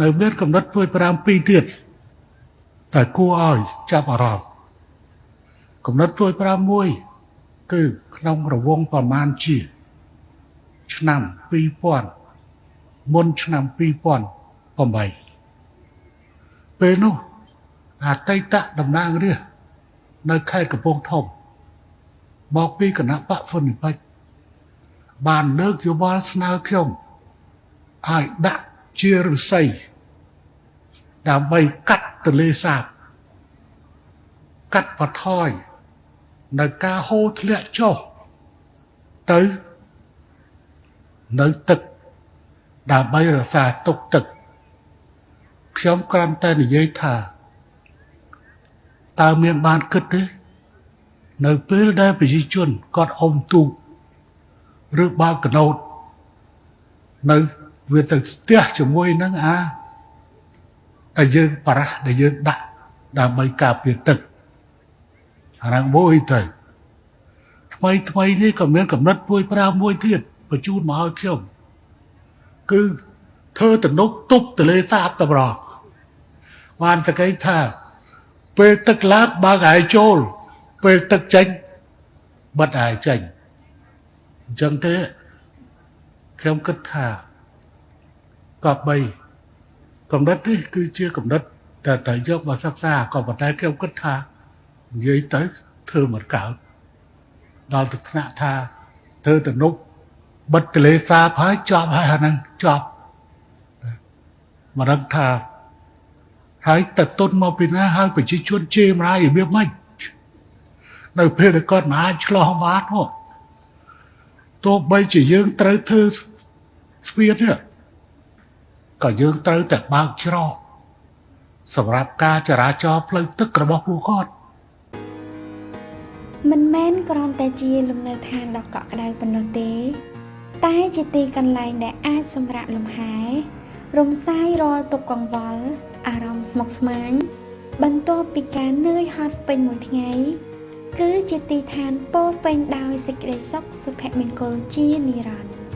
នៅមានកំណត់ពួយ5ពីរទៀតតែគួរឲ្យចាប់អារម្មណ៍កំណត់ពួយ5មួយគឺក្នុងរង្វង់ប្រមាណជា ឆ្នាំ2000មុនឆ្នាំ2008ពេលនោះអតីតតំណាងរាស្ត្រនៅខេត្តកំពង់ធំមកពីគណៈបកហ្វុននិបាច់បានលើកយោបល់ស្នើខ្ញុំឲ្យដាក់ជាឫស្សី ដើម្បីកាត់ទលេសាបកាត់បន្ថយនៅការហូរធ្លាក់ចុះទៅនៅទឹកដើម្បីរក្សាទុកទឹកខ្ញុំគ្រាន់តែនិយាយថាតើមានបានគិតទេនៅពេលដែលប្រជាជនគាត់អុំទូកឬបើកកណូតនៅវាទៅស្ទះជាមួយនឹងអា ដែលយើងបរះដែលយើងដាក់ដើម្បីការពារទឹកអាហ្នឹងមួយទៅថ្មីថ្មីនេះក៏មានកំណត់មួយប្រាមួយទៀតបញ្ជូនមកឲ្យខ្ញុំគឺធ្វើទំនប់ទប់ទលេសាបតម្រងបានសក្តិថា ពេលទឹកឡើងបើកឲ្យចូល ពេលទឹកចេញបិទឲ្យចេញអញ្ចឹងទេខ្ញុំគិតថាក៏បី កំណត់នេះគឺជាកំណត់តែតែយកមកសិក្សាក៏ប៉ុន្តែខ្ញុំគិតថានិយាយទៅធ្វើមិនកើតដល់ទឹកថ្នាក់ថាធ្វើទំនប់បិទទលេសាបហើយចប់ហើយអាហ្នឹងចប់មករឹកថាហើយតតុនមកពីណាហើយប្រជាជនជេរម្រាយរបៀបម៉េចនៅពេលដែលគាត់មិនអាចឆ្លោះបាននោះទោះបីជាយើងត្រូវធ្វើស្ពាននេះ ក៏យើងត្រូវតែបើកច្រកសម្រាប់ការចរាចរណ៍ផ្លូវទឹករបស់ពួកគាត់មិនមែនគ្រាន់តែជាលំនៅឋានដ៏កក់ក្ដៅប៉ុណ្ណោះទេ តែជាទីកន្លែងដែលអាចសម្រាកលំហែរំសាយរាល់ទុក្ខកង្វល់អារម្មណ៍ស្មុគស្មាញបន្ទាប់ពីការនឿយហត់ពេញមួយថ្ងៃគឺជាទីឋានពោរពេញដោយសេចក្តីសុខសុភមង្គលជានិរន្តរ៍